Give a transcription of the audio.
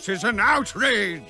This is an outrage!